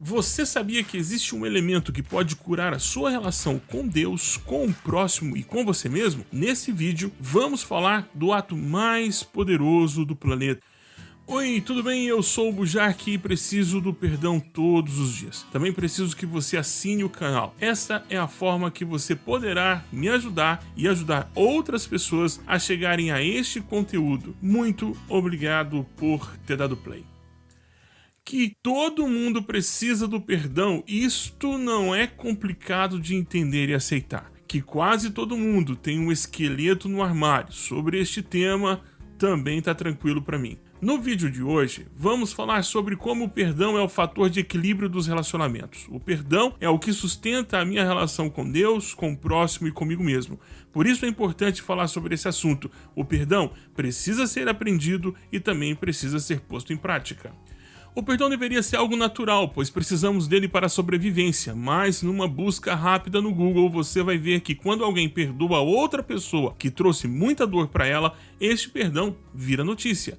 Você sabia que existe um elemento que pode curar a sua relação com Deus, com o próximo e com você mesmo? Nesse vídeo, vamos falar do ato mais poderoso do planeta. Oi, tudo bem? Eu sou o Bujark e preciso do perdão todos os dias. Também preciso que você assine o canal. Essa é a forma que você poderá me ajudar e ajudar outras pessoas a chegarem a este conteúdo. Muito obrigado por ter dado play que todo mundo precisa do perdão, isto não é complicado de entender e aceitar. Que quase todo mundo tem um esqueleto no armário sobre este tema também está tranquilo para mim. No vídeo de hoje, vamos falar sobre como o perdão é o fator de equilíbrio dos relacionamentos. O perdão é o que sustenta a minha relação com Deus, com o próximo e comigo mesmo. Por isso é importante falar sobre esse assunto. O perdão precisa ser aprendido e também precisa ser posto em prática. O perdão deveria ser algo natural, pois precisamos dele para a sobrevivência, mas numa busca rápida no Google você vai ver que quando alguém perdoa outra pessoa que trouxe muita dor para ela, este perdão vira notícia.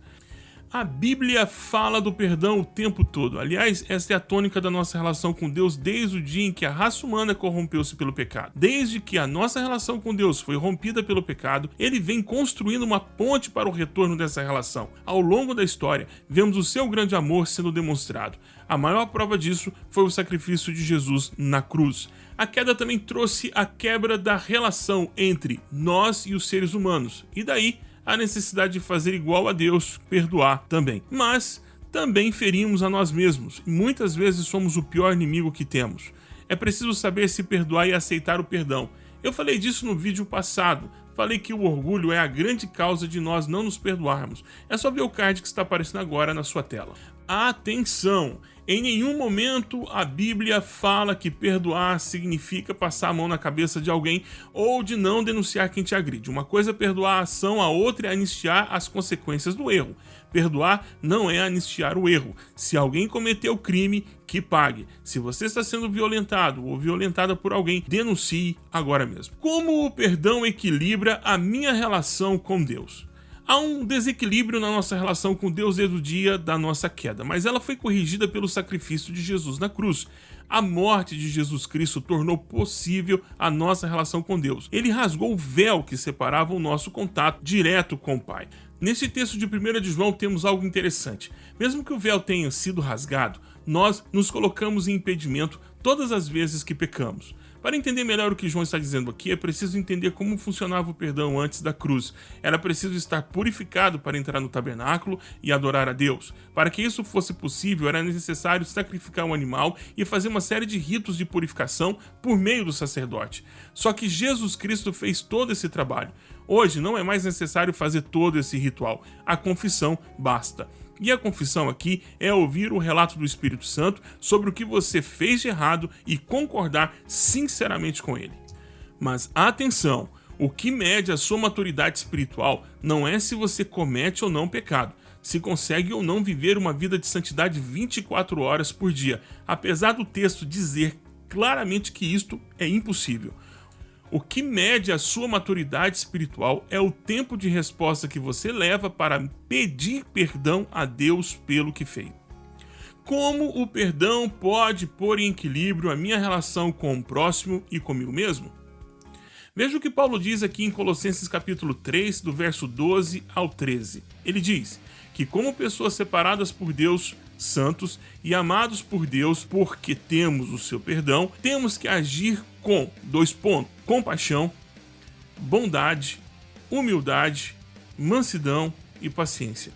A Bíblia fala do perdão o tempo todo. Aliás, essa é a tônica da nossa relação com Deus desde o dia em que a raça humana corrompeu-se pelo pecado. Desde que a nossa relação com Deus foi rompida pelo pecado, ele vem construindo uma ponte para o retorno dessa relação. Ao longo da história, vemos o seu grande amor sendo demonstrado. A maior prova disso foi o sacrifício de Jesus na cruz. A queda também trouxe a quebra da relação entre nós e os seres humanos. E daí, a necessidade de fazer igual a Deus, perdoar também. Mas também ferimos a nós mesmos e muitas vezes somos o pior inimigo que temos. É preciso saber se perdoar e aceitar o perdão. Eu falei disso no vídeo passado. Falei que o orgulho é a grande causa de nós não nos perdoarmos. É só ver o card que está aparecendo agora na sua tela. Atenção! Em nenhum momento a Bíblia fala que perdoar significa passar a mão na cabeça de alguém ou de não denunciar quem te agride. Uma coisa é perdoar a ação, a outra é anistiar as consequências do erro. Perdoar não é anistiar o erro. Se alguém cometeu crime, que pague. Se você está sendo violentado ou violentada por alguém, denuncie agora mesmo. Como o perdão equilibra a minha relação com Deus? Há um desequilíbrio na nossa relação com Deus desde o dia da nossa queda, mas ela foi corrigida pelo sacrifício de Jesus na cruz. A morte de Jesus Cristo tornou possível a nossa relação com Deus. Ele rasgou o véu que separava o nosso contato direto com o Pai. Nesse texto de 1 de João temos algo interessante. Mesmo que o véu tenha sido rasgado, nós nos colocamos em impedimento todas as vezes que pecamos. Para entender melhor o que João está dizendo aqui, é preciso entender como funcionava o perdão antes da cruz. Era preciso estar purificado para entrar no tabernáculo e adorar a Deus. Para que isso fosse possível, era necessário sacrificar um animal e fazer uma série de ritos de purificação por meio do sacerdote. Só que Jesus Cristo fez todo esse trabalho. Hoje não é mais necessário fazer todo esse ritual. A confissão basta. E a confissão aqui é ouvir o relato do Espírito Santo sobre o que você fez de errado e concordar sinceramente com ele. Mas atenção, o que mede a sua maturidade espiritual não é se você comete ou não pecado, se consegue ou não viver uma vida de santidade 24 horas por dia, apesar do texto dizer claramente que isto é impossível. O que mede a sua maturidade espiritual é o tempo de resposta que você leva para pedir perdão a Deus pelo que fez. Como o perdão pode pôr em equilíbrio a minha relação com o próximo e comigo mesmo? Veja o que Paulo diz aqui em Colossenses capítulo 3, do verso 12 ao 13. Ele diz que como pessoas separadas por Deus, santos e amados por Deus, porque temos o seu perdão, temos que agir com dois pontos: compaixão, bondade, humildade, mansidão e paciência.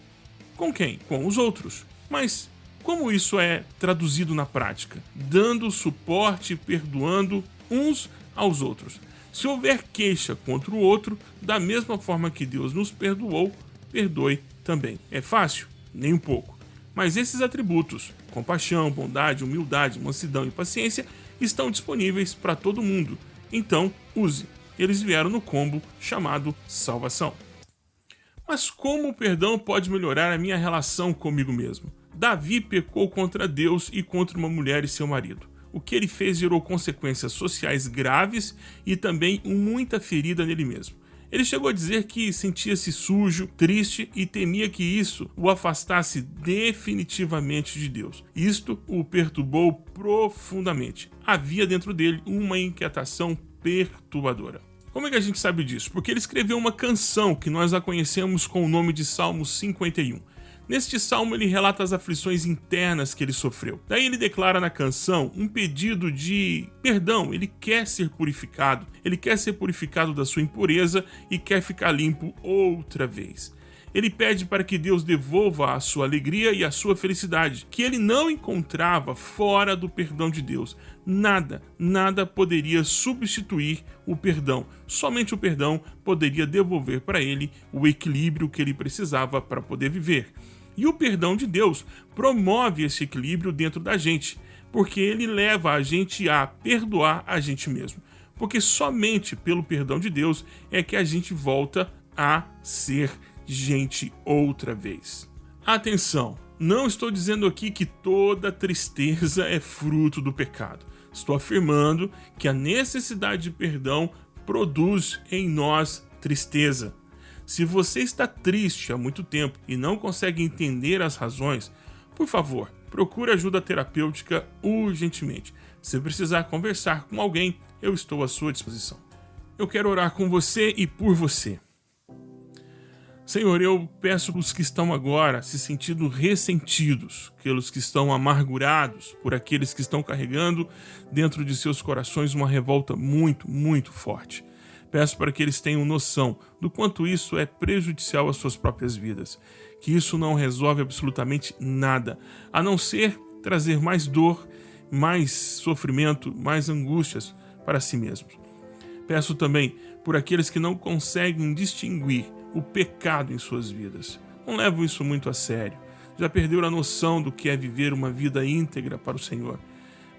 Com quem? Com os outros. Mas como isso é traduzido na prática? Dando suporte perdoando uns aos outros. Se houver queixa contra o outro, da mesma forma que Deus nos perdoou, perdoe também. É fácil? Nem um pouco. Mas esses atributos, compaixão, bondade, humildade, mansidão e paciência, estão disponíveis para todo mundo. Então, use. Eles vieram no combo chamado salvação. Mas como o perdão pode melhorar a minha relação comigo mesmo? Davi pecou contra Deus e contra uma mulher e seu marido. O que ele fez gerou consequências sociais graves e também muita ferida nele mesmo. Ele chegou a dizer que sentia-se sujo, triste e temia que isso o afastasse definitivamente de Deus. Isto o perturbou profundamente. Havia dentro dele uma inquietação perturbadora. Como é que a gente sabe disso? Porque ele escreveu uma canção que nós a conhecemos com o nome de Salmo 51. Neste salmo, ele relata as aflições internas que ele sofreu. Daí, ele declara na canção um pedido de perdão. Ele quer ser purificado, ele quer ser purificado da sua impureza e quer ficar limpo outra vez. Ele pede para que Deus devolva a sua alegria e a sua felicidade, que ele não encontrava fora do perdão de Deus. Nada, nada poderia substituir o perdão. Somente o perdão poderia devolver para ele o equilíbrio que ele precisava para poder viver. E o perdão de Deus promove esse equilíbrio dentro da gente, porque ele leva a gente a perdoar a gente mesmo. Porque somente pelo perdão de Deus é que a gente volta a ser gente outra vez. Atenção, não estou dizendo aqui que toda tristeza é fruto do pecado. Estou afirmando que a necessidade de perdão produz em nós tristeza. Se você está triste há muito tempo e não consegue entender as razões, por favor, procure ajuda terapêutica urgentemente. Se precisar conversar com alguém, eu estou à sua disposição. Eu quero orar com você e por você. Senhor, eu peço os que estão agora se sentindo ressentidos, pelos que estão amargurados, por aqueles que estão carregando dentro de seus corações uma revolta muito, muito forte. Peço para que eles tenham noção do quanto isso é prejudicial às suas próprias vidas, que isso não resolve absolutamente nada, a não ser trazer mais dor, mais sofrimento, mais angústias para si mesmos. Peço também por aqueles que não conseguem distinguir o pecado em suas vidas. Não levam isso muito a sério. Já perderam a noção do que é viver uma vida íntegra para o Senhor.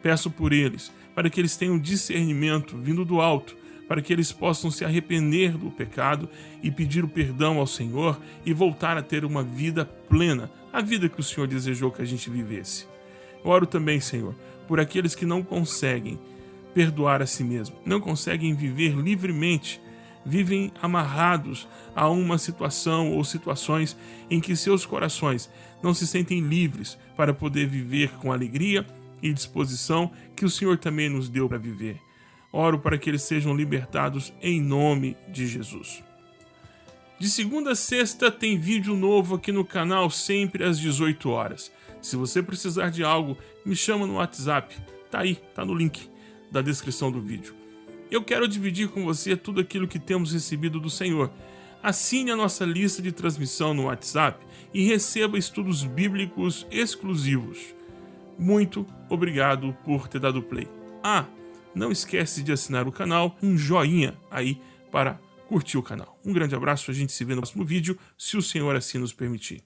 Peço por eles, para que eles tenham discernimento vindo do alto para que eles possam se arrepender do pecado e pedir o perdão ao Senhor e voltar a ter uma vida plena, a vida que o Senhor desejou que a gente vivesse. Oro também, Senhor, por aqueles que não conseguem perdoar a si mesmo, não conseguem viver livremente, vivem amarrados a uma situação ou situações em que seus corações não se sentem livres para poder viver com alegria e disposição que o Senhor também nos deu para viver. Oro para que eles sejam libertados em nome de Jesus. De segunda a sexta tem vídeo novo aqui no canal, sempre às 18 horas. Se você precisar de algo, me chama no WhatsApp. Tá aí, tá no link da descrição do vídeo. Eu quero dividir com você tudo aquilo que temos recebido do Senhor. Assine a nossa lista de transmissão no WhatsApp e receba estudos bíblicos exclusivos. Muito obrigado por ter dado play. Ah, não esquece de assinar o canal, um joinha aí para curtir o canal. Um grande abraço, a gente se vê no próximo vídeo, se o Senhor assim nos permitir.